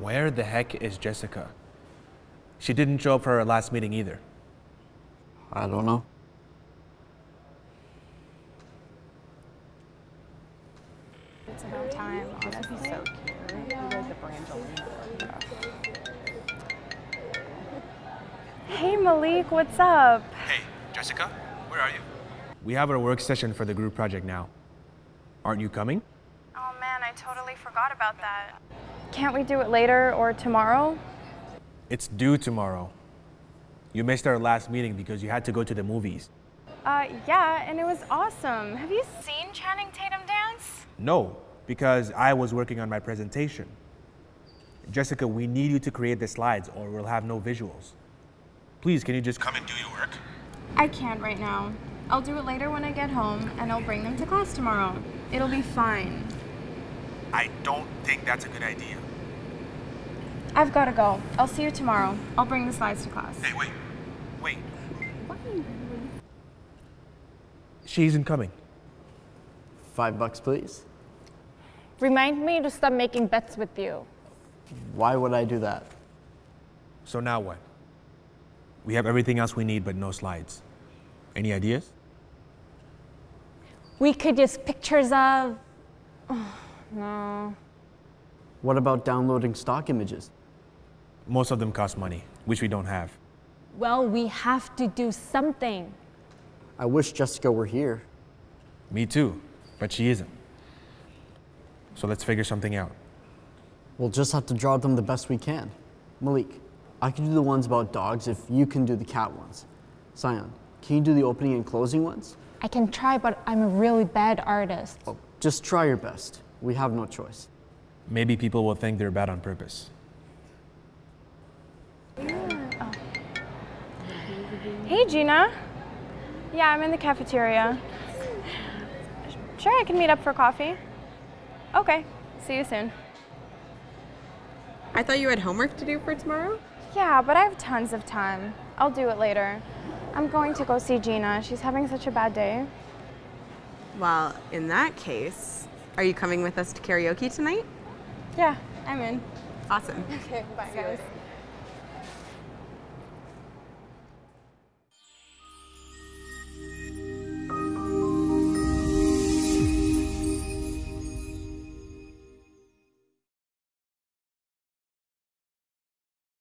Where the heck is Jessica? She didn't show up for our last meeting either. I don't know. It's about time, honestly. So cute. You guys the Brangelina. Hey Malik, what's up? Hey, Jessica, where are you? We have our work session for the group project now. Aren't you coming? I totally forgot about that. Can't we do it later or tomorrow? It's due tomorrow. You missed our last meeting because you had to go to the movies. Uh, yeah, and it was awesome. Have you seen Channing Tatum dance? No, because I was working on my presentation. Jessica, we need you to create the slides or we'll have no visuals. Please, can you just come and do your work? I can't right now. I'll do it later when I get home, and I'll bring them to class tomorrow. It'll be fine. I don't think that's a good idea. I've gotta go. I'll see you tomorrow. I'll bring the slides to class. Hey, wait, wait. She isn't coming. Five bucks, please. Remind me to stop making bets with you. Why would I do that? So now what? We have everything else we need but no slides. Any ideas? We could use pictures of. No. What about downloading stock images? Most of them cost money, which we don't have. Well, we have to do something. I wish Jessica were here. Me too, but she isn't. So let's figure something out. We'll just have to draw them the best we can. Malik, I can do the ones about dogs if you can do the cat ones. Sion, can you do the opening and closing ones? I can try, but I'm a really bad artist. Oh, just try your best. We have no choice. Maybe people will think they're bad on purpose. Hey, Gina. Yeah, I'm in the cafeteria. Sure, I can meet up for coffee. Okay, see you soon. I thought you had homework to do for tomorrow? Yeah, but I have tons of time. I'll do it later. I'm going to go see Gina. She's having such a bad day. Well, in that case, are you coming with us to karaoke tonight? Yeah, I'm in. Awesome. Okay, bye guys.